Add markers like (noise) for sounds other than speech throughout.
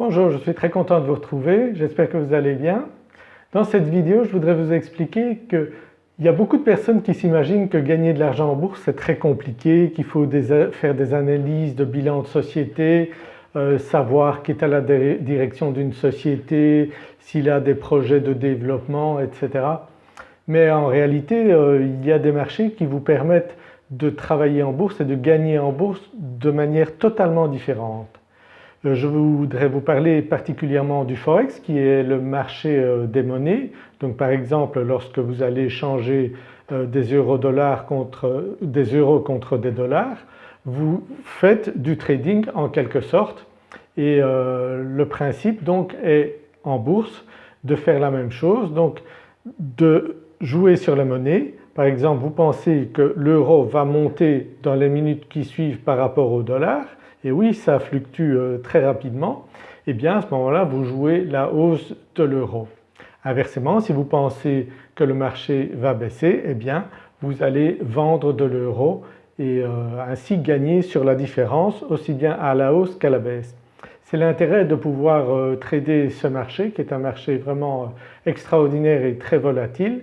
Bonjour, je suis très content de vous retrouver, j'espère que vous allez bien. Dans cette vidéo je voudrais vous expliquer qu'il y a beaucoup de personnes qui s'imaginent que gagner de l'argent en bourse c'est très compliqué, qu'il faut faire des analyses de bilan de société, euh, savoir qui est à la direction d'une société, s'il a des projets de développement etc. Mais en réalité euh, il y a des marchés qui vous permettent de travailler en bourse et de gagner en bourse de manière totalement différente. Euh, je voudrais vous parler particulièrement du Forex qui est le marché euh, des monnaies. Donc par exemple lorsque vous allez changer euh, des euros dollars contre des euros contre des dollars, vous faites du trading en quelque sorte et le principe donc est en bourse de faire la même chose donc de jouer sur la monnaie. Par exemple vous pensez que l'euro va monter dans les minutes qui suivent par rapport au dollar et oui ça fluctue euh, très rapidement, et eh bien à ce moment-là vous jouez la hausse de l'euro. Inversement si vous pensez que le marché va baisser eh bien vous allez vendre de l'euro et euh, ainsi gagner sur la différence aussi bien à la hausse qu'à la baisse. C'est l'intérêt de pouvoir euh, trader ce marché qui est un marché vraiment extraordinaire et très volatile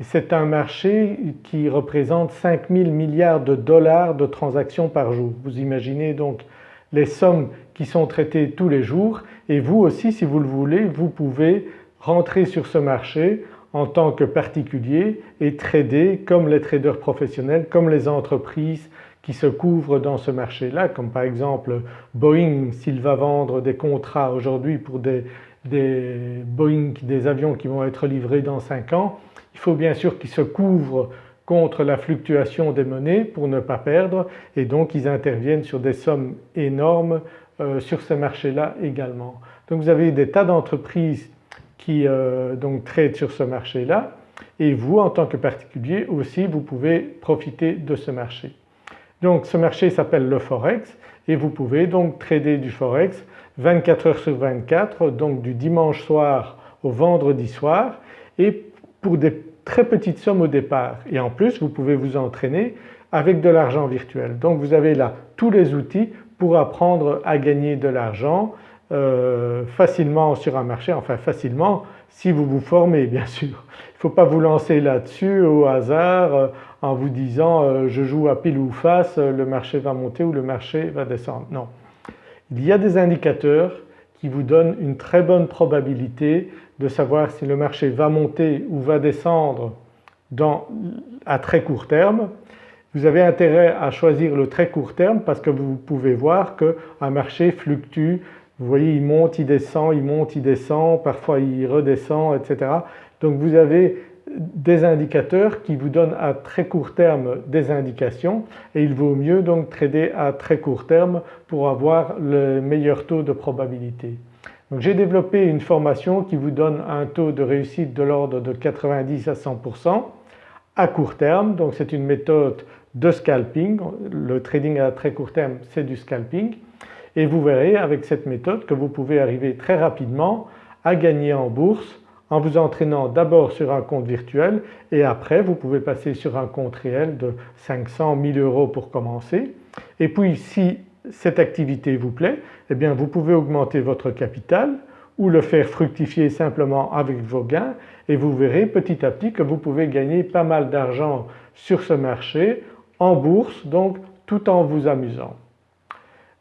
c'est un marché qui représente 5000 milliards de dollars de transactions par jour. Vous imaginez donc les sommes qui sont traitées tous les jours et vous aussi si vous le voulez vous pouvez rentrer sur ce marché en tant que particulier et trader comme les traders professionnels, comme les entreprises qui se couvrent dans ce marché-là comme par exemple Boeing s'il va vendre des contrats aujourd'hui pour des, des Boeing, des avions qui vont être livrés dans 5 ans, il faut bien sûr qu'ils se couvrent contre la fluctuation des monnaies pour ne pas perdre et donc ils interviennent sur des sommes énormes euh, sur ce marché-là également. Donc vous avez des tas d'entreprises qui euh, donc traitent sur ce marché-là et vous en tant que particulier aussi vous pouvez profiter de ce marché. Donc ce marché s'appelle le Forex et vous pouvez donc trader du Forex 24 heures sur 24 donc du dimanche soir au vendredi soir et pour des très petites sommes au départ et en plus vous pouvez vous entraîner avec de l'argent virtuel. Donc vous avez là tous les outils pour apprendre à gagner de l'argent euh, facilement sur un marché, enfin facilement si vous vous formez bien (laughs) sûr. Il ne faut pas vous lancer là-dessus au hasard euh, en vous disant euh, je joue à pile ou face, le marché va monter ou le marché va descendre. Non. Il y a des indicateurs qui vous donnent une très bonne probabilité de savoir si le marché va monter ou va descendre à très court terme. Vous avez intérêt à choisir le très court terme parce que vous pouvez voir qu'un marché fluctue, vous voyez il monte, il descend, il monte, il descend, parfois il redescend etc. Donc vous avez des indicateurs qui vous donnent à très court terme des indications et il vaut mieux donc trader à très court terme pour avoir le meilleur taux de probabilité. J'ai développé une formation qui vous donne un taux de réussite de l'ordre de 90 à 100% à court terme. Donc c'est une méthode de scalping, le trading à très court terme c'est du scalping. Et vous verrez avec cette méthode que vous pouvez arriver très rapidement à gagner en bourse en vous entraînant d'abord sur un compte virtuel et après vous pouvez passer sur un compte réel de 500, 1000 euros pour commencer. Et puis si cette activité vous plaît, eh bien vous pouvez augmenter votre capital ou le faire fructifier simplement avec vos gains et vous verrez petit à petit que vous pouvez gagner pas mal d'argent sur ce marché en bourse donc tout en vous amusant.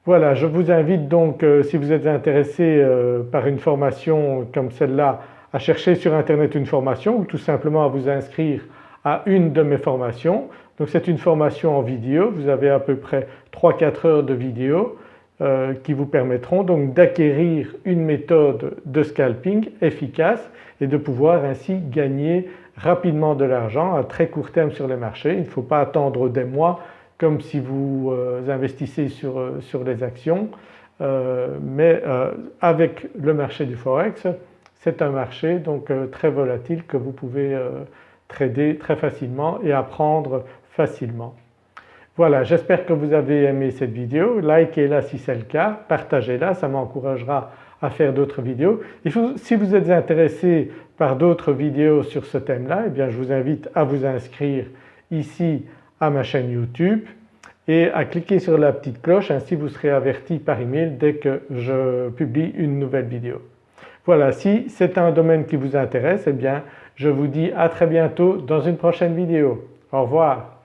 Voilà je vous invite donc euh, si vous êtes intéressé euh, par une formation comme celle-là à chercher sur internet une formation ou tout simplement à vous inscrire à une de mes formations. Donc c'est une formation en vidéo, vous avez à peu près 3-4 heures de vidéo euh, qui vous permettront donc d'acquérir une méthode de scalping efficace et de pouvoir ainsi gagner rapidement de l'argent à très court terme sur les marchés. Il ne faut pas attendre des mois comme si vous euh, investissez sur, euh, sur les actions mais avec le marché du Forex c'est un marché donc euh, très volatile que vous pouvez euh, trader très facilement et apprendre facilement. Voilà j'espère que vous avez aimé cette vidéo, likez-la si c'est le cas, partagez-la, ça m'encouragera à faire d'autres vidéos. si vous êtes intéressé par d'autres vidéos sur ce thème-là, eh bien je vous invite à vous inscrire ici à ma chaîne YouTube et à cliquer sur la petite cloche ainsi vous serez averti par email dès que je publie une nouvelle vidéo. Voilà si c'est un domaine qui vous intéresse eh bien je vous dis à très bientôt dans une prochaine vidéo. Au revoir.